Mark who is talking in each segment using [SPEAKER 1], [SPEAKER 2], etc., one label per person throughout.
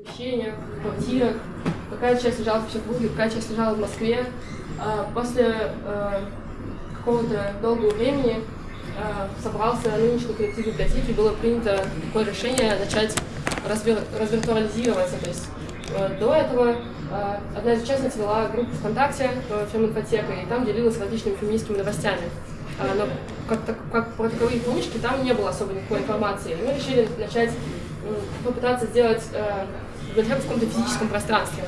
[SPEAKER 1] помещениях, квартирах. Какая часть лежала в Петербурге, какая часть лежала в Москве. А, после а, какого-то долгого времени а, собрался нынешний коллектив библиотеки, было принято такое решение начать развир развиртуализироваться. То есть до этого одна из участниц вела группу ВКонтакте «Феминфотека», и там делилась различными феминистскими новостями. Но как, как про таковые книжки там не было особо никакой информации. И мы решили начать попытаться сделать библиотеку в каком-то физическом пространстве.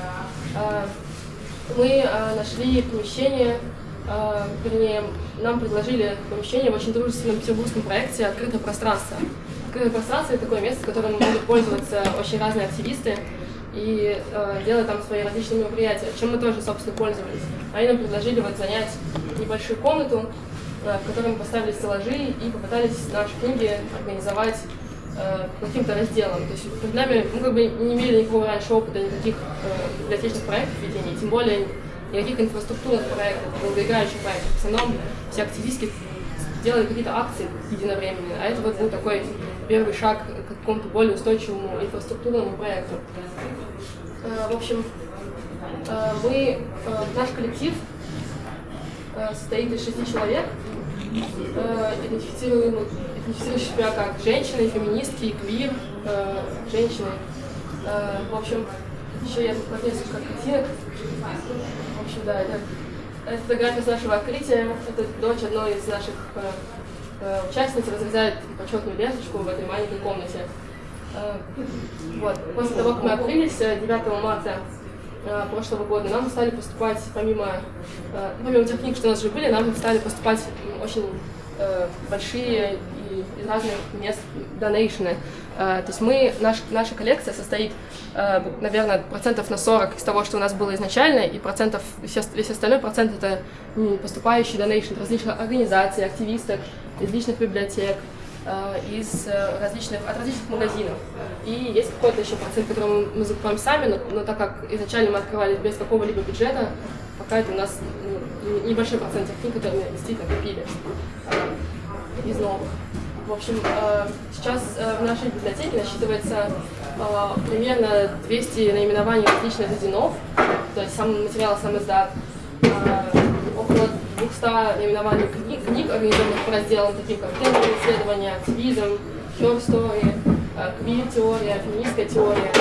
[SPEAKER 1] А, мы а, нашли помещение, а, вернее, нам предложили помещение в очень дружественном петербургском проекте «Открытое пространство». Открытое пространство — это такое место, которым могут пользоваться очень разные активисты и делать там свои различные мероприятия, чем мы тоже, собственно, пользовались. Они нам предложили вот занять небольшую комнату, в которой мы поставили стеллажи и попытались наши книги организовать э, каким-то разделом. То есть перед нами мы как бы не имели никакого раньше опыта никаких э, библиотечных проектов ведения, тем более никаких инфраструктурных проектов, долгоиграющих проектов. В основном все активистки делали какие-то акции единовременно, а это вот был такой первый шаг к какому-то более устойчивому инфраструктурному проекту. Э, в общем, э, мы, э, наш коллектив э, состоит из шести человек, э, идентифицирующие себя как женщины, феминистки, квир, э, женщины. Э, в общем, еще я тут вот несколько картинок. В общем, да, это, это фотография с нашего открытия. Это дочь одной из наших э, э, участниц разрезает почетную ленточку в этой маленькой комнате. Э, вот. После того, как мы открылись 9 э, марта прошлого года, нам стали поступать, помимо, помимо тех книг, что у нас уже были, нам стали поступать очень большие из разных мест донейшены. Э, то есть мы, наш, наша коллекция состоит, э, наверное, процентов на 40 из того, что у нас было изначально, и процентов, весь остальной процент это поступающий донейшн различных организаций, активисток, из личных библиотек, э, из различных, от различных магазинов. И есть какой-то еще процент, который мы закупаем сами, но, но так как изначально мы открывались без какого-либо бюджета, пока это у нас ну, небольшой процент тех книг, которые мы действительно купили из новых. В общем, э, сейчас э, в нашей библиотеке насчитывается э, примерно 200 наименований различных зинов, то есть сам материал, сам издат, около 200 наименований книг, книг организованных по разделам, таким как трендовые исследования, активизм, her story, квир-теория, феминистская теория,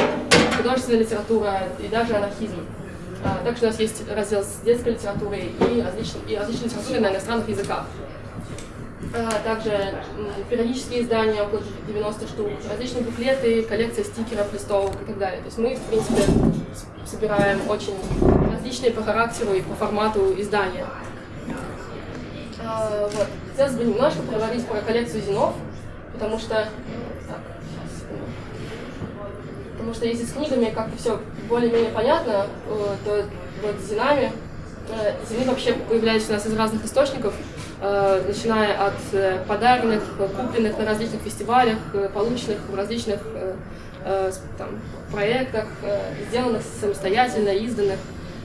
[SPEAKER 1] художественная литература и даже анархизм. Также у нас есть раздел с детской литературой и различной, и различной литературой на иностранных языках. А, также периодические издания, около 90 штук, различные буклеты, коллекция стикеров, листовок и так далее. То есть мы, в принципе, собираем очень различные по характеру и по формату издания. А, вот. Хотелось бы немножко поговорить про коллекцию зинов, потому что... Потому что если с книгами как-то все более-менее понятно, э, то вот с зинами Э, Зимы вообще появляются у нас из разных источников, э, начиная от э, подаренных, купленных на различных фестивалях, полученных в различных там, проектах, сделанных самостоятельно, изданных.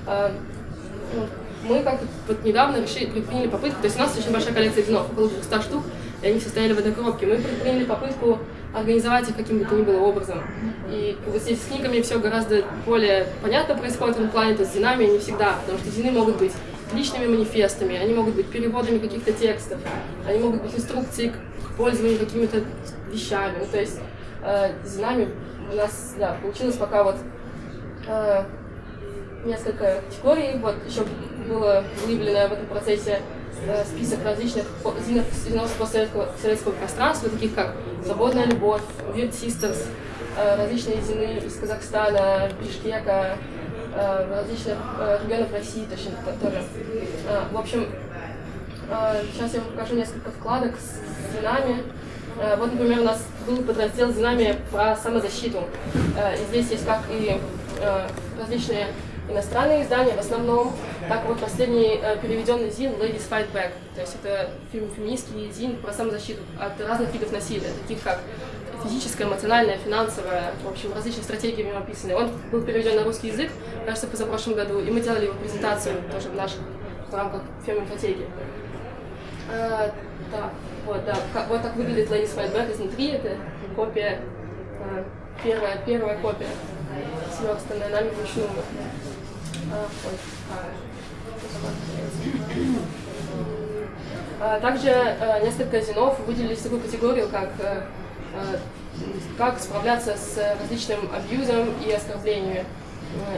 [SPEAKER 1] Ну, мы как-то вот недавно решили, предприняли попытку, то есть у нас очень большая коллекция винов, около 200 штук, и они все стояли в одной коробке. Мы предприняли попытку организовать их каким бы то ни было образом. И вот здесь с книгами все гораздо более понятно происходит в этом то с зинами не всегда, потому что зины могут быть личными манифестами, они могут быть переводами каких-то текстов, они могут быть инструкцией к пользованию какими-то вещами. Ну, то есть э, зинами у нас да, получилось пока вот э, несколько категорий. Вот еще было выявлено в этом процессе список различных постсоветского советского пространства, таких как «Свободная любовь», «Weird Sisters», э, различные зины из Казахстана, Бишкека, э, различных регионов России точно тоже. В общем, сейчас я вам покажу несколько вкладок с зинами. Вот, например, у нас был подраздел с зинами про самозащиту. Здесь есть как и различные иностранные издания в основном. Так вот, последний э, переведенный зин Ladies Fight Back. То есть это фильм феминистский зин про самозащиту от разных видов насилия, таких как физическое, эмоциональное, финансовое, в общем, различные стратегии в нем описаны. Он был переведен на русский язык, кажется, позапрошлом году, и мы делали его презентацию тоже в наших в рамках феминфотеки. А, да, вот, да, вот так выглядит Ladies Fight Back изнутри, это копия а, первая, первая копия, сверстанная нами вручную. А, а, также а, несколько зинов выделились в такую категорию, как а, как справляться с различным абьюзом и оскорблениями,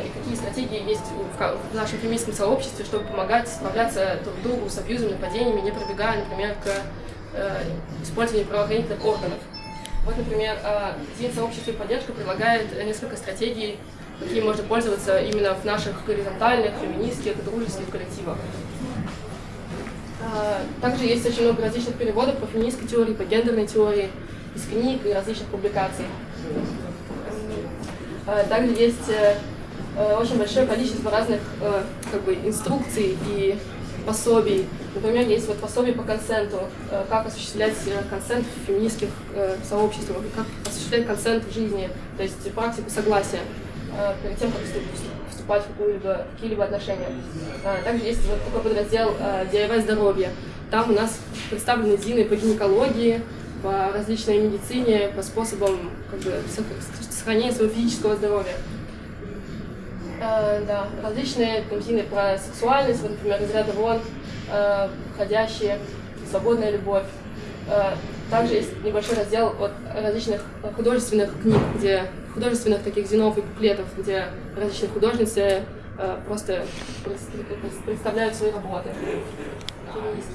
[SPEAKER 1] и какие стратегии есть в нашем феминистском сообществе, чтобы помогать справляться друг другу с абьюзом, нападениями, не пробегая, например, к использованию правоохранительных органов. Вот, например, День сообщества и поддержка предлагает несколько стратегий, какие можно пользоваться именно в наших горизонтальных, феминистских, дружеских коллективах. Также есть очень много различных переводов по феминистской теории, по гендерной теории, из книг и различных публикаций. Также есть э, э, очень большое количество разных э, как бы, инструкций и пособий. Например, есть вот пособие по консенту, как осуществлять консент в феминистских сообществах, как осуществлять консент в жизни, то есть практику согласия перед тем, как вступать в какие-либо какие отношения. Также есть вот такой подраздел DIY здоровье. Там у нас представлены зины по гинекологии, по различной медицине, по способам как бы, сохранения своего физического здоровья. Э, да, различные картины про сексуальность, вот, например, из ряда вон, э, ходящие, свободная любовь. Э, также есть небольшой раздел от различных художественных книг, где художественных таких зинов и буклетов, где различные художницы э, просто представляют свои работы.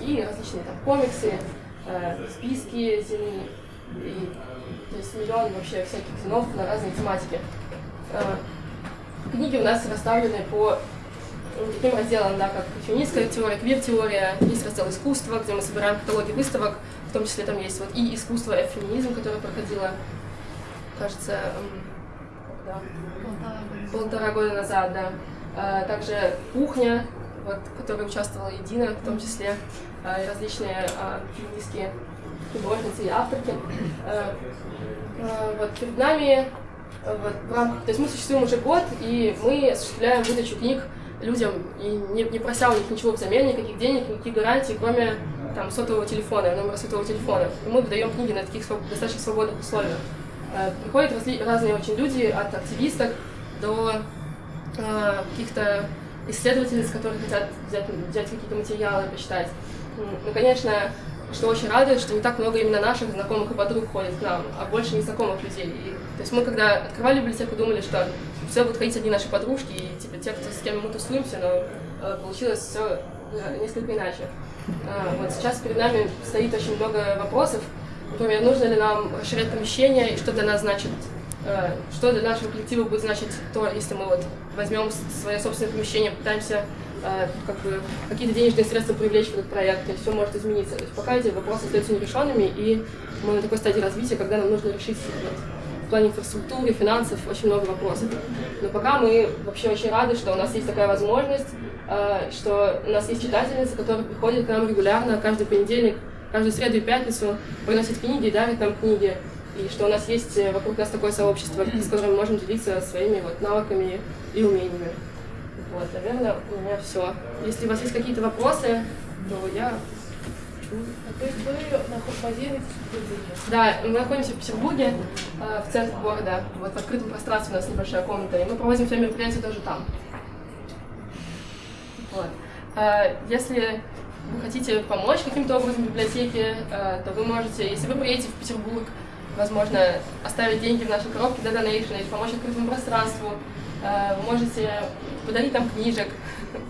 [SPEAKER 1] И различные там комиксы, э, списки зимы, и, то есть миллион вообще всяких зинов на разные тематики. Э, книги у нас расставлены по таким разделам, да, как феминистская теория, квир-теория, есть раздел искусства, где мы собираем каталоги выставок, в том числе там есть вот и искусство, и феминизм, которое проходило, кажется, когда? полтора года назад, да. А, также кухня, вот, в которой участвовала Едина, в том числе а, и различные а, феминистские художницы и авторки. Вот перед нами, вот, в рамках, то есть мы существуем уже год, и мы осуществляем выдачу книг людям, и не, не прося у них ничего взамен, никаких денег, никаких гарантий, кроме там, сотового телефона, номера сотового телефона. И мы выдаем книги на таких достаточно свободных условиях. Э, приходят разные очень люди, от активисток до э, каких-то исследовательниц, которые хотят взять, взять какие-то материалы, почитать. Ну, конечно, что очень радует, что не так много именно наших знакомых и подруг ходит к нам, а больше незнакомых людей. И, то есть мы, когда открывали библиотеку, думали, что все будут ходить одни наши подружки, и типа те, кто, с кем мы тусуемся, но э, получилось все э, несколько иначе. Э, вот сейчас перед нами стоит очень много вопросов, например, нужно ли нам расширять помещение, и что для нас значит Э, что для нашего коллектива будет значить то, если мы вот возьмем свое собственное помещение, пытаемся как бы какие-то денежные средства привлечь в этот проект, и все может измениться. То есть пока эти вопросы остаются нерешенными, и мы на такой стадии развития, когда нам нужно решить вот, в плане инфраструктуры, финансов очень много вопросов. Но пока мы вообще очень рады, что у нас есть такая возможность, э, что у нас есть читательницы, которые приходят к нам регулярно каждый понедельник, каждую среду и пятницу, приносят книги и дарят нам книги и что у нас есть э, вокруг нас такое сообщество, с которым мы можем делиться своими вот навыками и умениями. Вот, наверное, у меня все. Если у вас есть какие-то вопросы, то я
[SPEAKER 2] а то есть вы базируетесь в Петербурге?
[SPEAKER 1] Да, мы находимся в Петербурге, э, в центре города, вот в открытом пространстве у нас небольшая комната, и мы проводим все мероприятия тоже там. Вот. Э, если вы хотите помочь каким-то образом библиотеке, то вы можете, если вы приедете в Петербург, возможно, оставить деньги в нашей коробке для донейшн или помочь открытому пространству. Э, вы можете подарить нам книжек,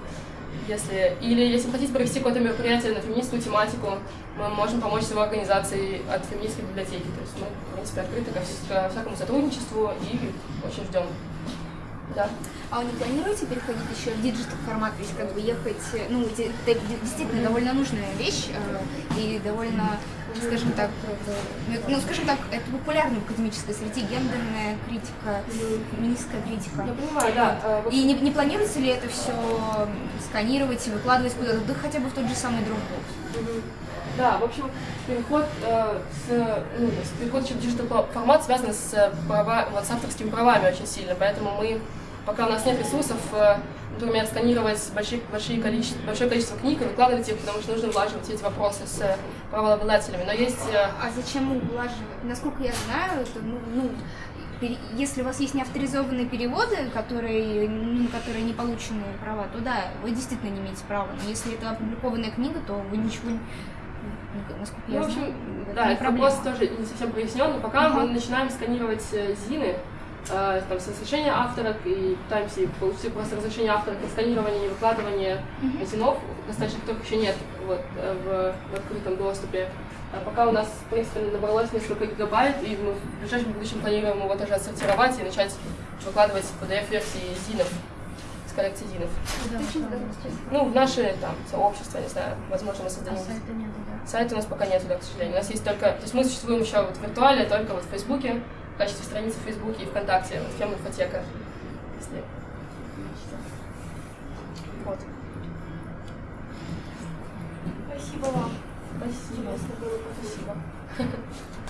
[SPEAKER 1] если, или если хотите провести какое-то мероприятие на феминистскую тематику, мы можем помочь с его организацией от феминистской библиотеки. То есть мы, в принципе, открыты ко, ко всякому сотрудничеству и очень ждем. Да.
[SPEAKER 3] А вы не планируете переходить еще в digital формат, то есть как бы ехать, ну, это действительно довольно нужная вещь э, и довольно скажем так, ну, скажем так, это популярно в академической среде, гендерная критика, феминистская критика.
[SPEAKER 1] Я понимаю, да.
[SPEAKER 3] А, и не, не планируется ли это все сканировать и выкладывать куда-то, да хотя бы в тот же самый Dropbox?
[SPEAKER 1] Да, в общем, переход, э, с, ну, с переход в digital формат связан с, права, вот, с авторскими правами очень сильно, поэтому мы, пока у нас нет ресурсов, э, например, сканировать большие, большие количество, большое количество книг и выкладывать их, потому что нужно улаживать эти вопросы с правообладателями. Но есть... Э,
[SPEAKER 3] а зачем улаживать? Насколько я знаю, это, ну, ну если у вас есть неавторизованные переводы, которые, ну, которые не получены права, то да, вы действительно не имеете права. Но если это опубликованная книга, то вы ничего не... ну, Насколько
[SPEAKER 1] Ну,
[SPEAKER 3] я
[SPEAKER 1] в общем,
[SPEAKER 3] знаю, это
[SPEAKER 1] да,
[SPEAKER 3] проблема.
[SPEAKER 1] вопрос тоже не совсем прояснен, но пока
[SPEAKER 3] Ага.
[SPEAKER 1] мы начинаем сканировать э, ЗИНы, там, с разрешения авторок, и пытаемся получить просто разрешение авторок на сканирование и выкладывание
[SPEAKER 3] Мгм.
[SPEAKER 1] ЗИНов, достаточно которых еще нет вот, э, в, в открытом доступе. А пока у нас, в принципе, набралось несколько гигабайт, и мы в ближайшем будущем планируем его тоже отсортировать и начать выкладывать PDF-версии ЗИНов, с коллекции ЗИНов. Ну, в наше там сообщество, не знаю, возможно, мы
[SPEAKER 3] А
[SPEAKER 1] создадим.
[SPEAKER 3] сайта нет, да?
[SPEAKER 1] Сайта у нас пока нет, да, к сожалению. У нас есть только... То есть мы существуем еще вот в виртуале, только вот в Фейсбуке, в качестве страницы в Фейсбуке и ВКонтакте, вот фем-инфотека. Если... Вот.
[SPEAKER 2] Спасибо вам.
[SPEAKER 1] Спасибо. Спасибо.